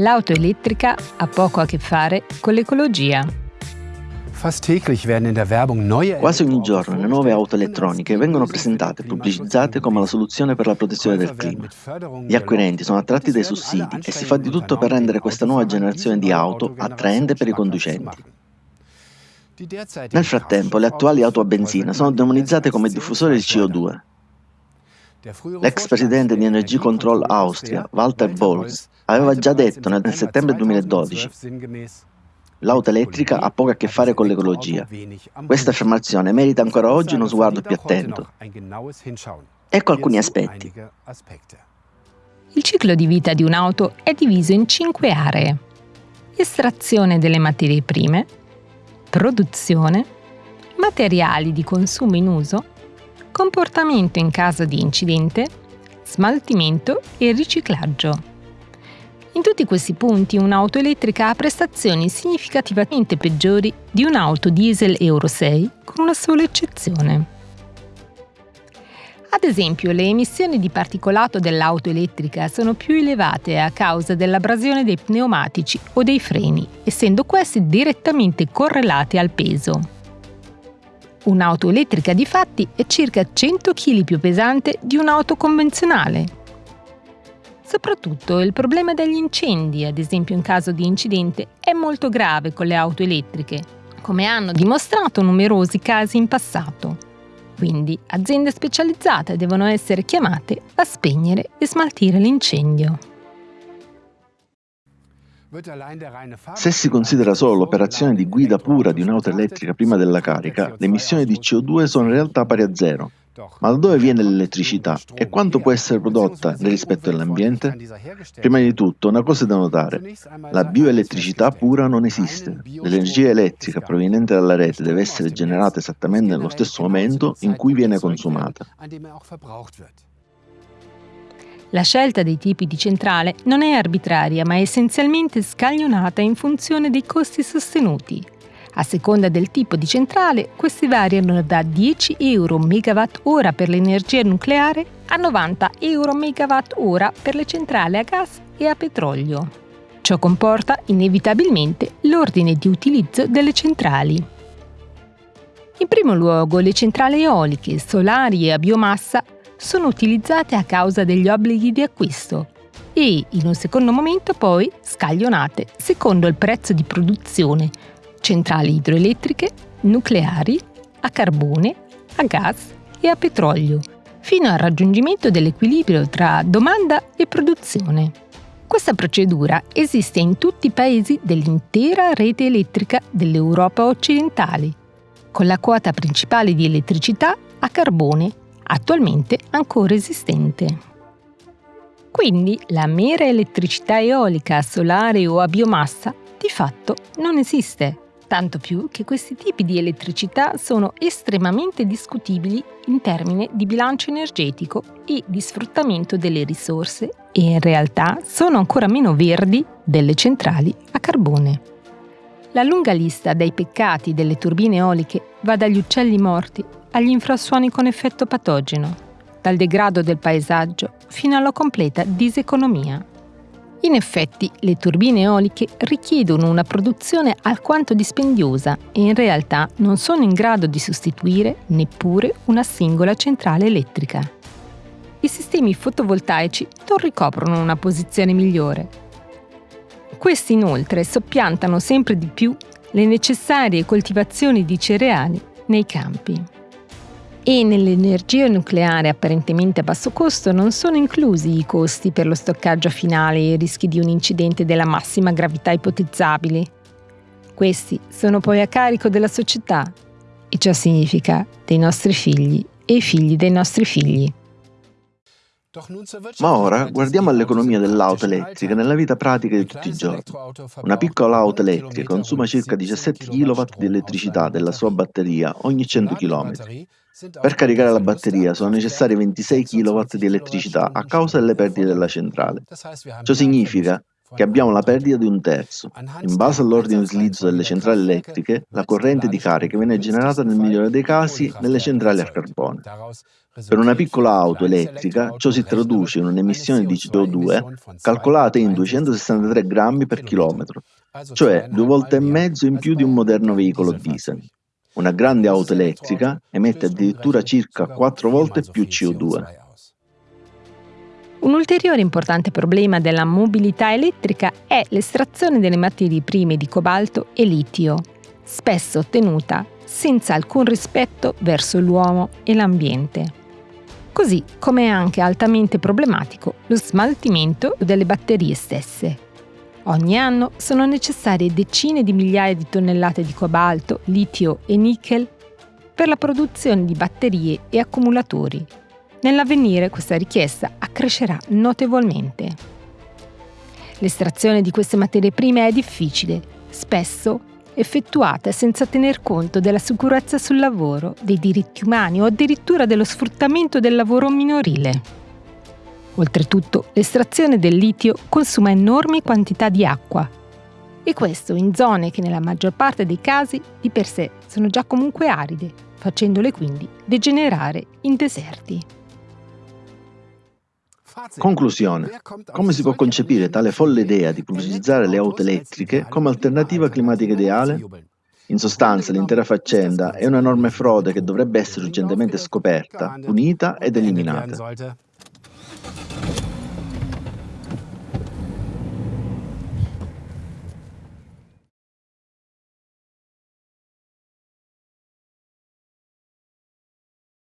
L'auto elettrica ha poco a che fare con l'ecologia. Quasi ogni giorno le nuove auto elettroniche vengono presentate e pubblicizzate come la soluzione per la protezione del clima. Gli acquirenti sono attratti dai sussidi e si fa di tutto per rendere questa nuova generazione di auto attraente per i conducenti. Nel frattempo le attuali auto a benzina sono demonizzate come diffusori di CO2. L'ex presidente di Energy Control Austria, Walter Bolz, aveva già detto nel settembre 2012 L'auto elettrica ha poco a che fare con l'ecologia. Questa affermazione merita ancora oggi uno sguardo più attento. Ecco alcuni aspetti. Il ciclo di vita di un'auto è diviso in cinque aree. Estrazione delle materie prime, produzione, materiali di consumo in uso, comportamento in caso di incidente, smaltimento e riciclaggio. In tutti questi punti un'auto elettrica ha prestazioni significativamente peggiori di un'auto diesel Euro 6, con una sola eccezione. Ad esempio, le emissioni di particolato dell'auto elettrica sono più elevate a causa dell'abrasione dei pneumatici o dei freni, essendo questi direttamente correlati al peso. Un'auto elettrica di fatti è circa 100 kg più pesante di un'auto convenzionale Soprattutto il problema degli incendi, ad esempio in caso di incidente, è molto grave con le auto elettriche, come hanno dimostrato numerosi casi in passato. Quindi aziende specializzate devono essere chiamate a spegnere e smaltire l'incendio. Se si considera solo l'operazione di guida pura di un'auto elettrica prima della carica, le emissioni di CO2 sono in realtà pari a zero, ma da dove viene l'elettricità e quanto può essere prodotta nel rispetto dell'ambiente? Prima di tutto, una cosa da notare, la bioelettricità pura non esiste. L'energia elettrica proveniente dalla rete deve essere generata esattamente nello stesso momento in cui viene consumata. La scelta dei tipi di centrale non è arbitraria, ma è essenzialmente scaglionata in funzione dei costi sostenuti a seconda del tipo di centrale, questi variano da 10 euro ora per l'energia nucleare a 90 euro ora per le centrali a gas e a petrolio. Ciò comporta inevitabilmente l'ordine di utilizzo delle centrali. In primo luogo, le centrali eoliche, solari e a biomassa sono utilizzate a causa degli obblighi di acquisto e, in un secondo momento, poi scaglionate secondo il prezzo di produzione centrali idroelettriche, nucleari, a carbone, a gas e a petrolio, fino al raggiungimento dell'equilibrio tra domanda e produzione. Questa procedura esiste in tutti i paesi dell'intera rete elettrica dell'Europa occidentale, con la quota principale di elettricità a carbone, attualmente ancora esistente. Quindi la mera elettricità eolica, solare o a biomassa di fatto non esiste tanto più che questi tipi di elettricità sono estremamente discutibili in termini di bilancio energetico e di sfruttamento delle risorse e in realtà sono ancora meno verdi delle centrali a carbone. La lunga lista dei peccati delle turbine eoliche va dagli uccelli morti agli infrasuoni con effetto patogeno, dal degrado del paesaggio fino alla completa diseconomia. In effetti, le turbine eoliche richiedono una produzione alquanto dispendiosa e in realtà non sono in grado di sostituire neppure una singola centrale elettrica. I sistemi fotovoltaici non ricoprono una posizione migliore. Questi inoltre soppiantano sempre di più le necessarie coltivazioni di cereali nei campi e nell'energia nucleare apparentemente a basso costo non sono inclusi i costi per lo stoccaggio finale e i rischi di un incidente della massima gravità ipotizzabili. Questi sono poi a carico della società e ciò significa dei nostri figli e i figli dei nostri figli. Ma ora guardiamo all'economia dell'auto elettrica. Nella vita pratica di tutti i giorni. Una piccola auto elettrica consuma circa 17 kW di elettricità della sua batteria. Ogni 100 km per caricare la batteria sono necessari 26 kW di elettricità a causa delle perdite della centrale. Ciò significa che abbiamo la perdita di un terzo. In base all'ordine di utilizzo delle centrali elettriche, la corrente di carica viene generata nel migliore dei casi nelle centrali a carbone. Per una piccola auto elettrica ciò si traduce in un'emissione di CO2 calcolata in 263 grammi per chilometro, cioè due volte e mezzo in più di un moderno veicolo diesel. Una grande auto elettrica emette addirittura circa quattro volte più CO2. Un ulteriore importante problema della mobilità elettrica è l'estrazione delle materie prime di cobalto e litio, spesso ottenuta senza alcun rispetto verso l'uomo e l'ambiente. Così come è anche altamente problematico lo smaltimento delle batterie stesse. Ogni anno sono necessarie decine di migliaia di tonnellate di cobalto, litio e nickel per la produzione di batterie e accumulatori. Nell'avvenire questa richiesta accrescerà notevolmente. L'estrazione di queste materie prime è difficile, spesso effettuata senza tener conto della sicurezza sul lavoro, dei diritti umani o addirittura dello sfruttamento del lavoro minorile. Oltretutto, l'estrazione del litio consuma enormi quantità di acqua e questo in zone che nella maggior parte dei casi di per sé sono già comunque aride, facendole quindi degenerare in deserti. Conclusione. Come si può concepire tale folle idea di pubblicizzare le auto elettriche come alternativa climatica ideale? In sostanza, l'intera faccenda è un'enorme frode che dovrebbe essere urgentemente scoperta, punita ed eliminata.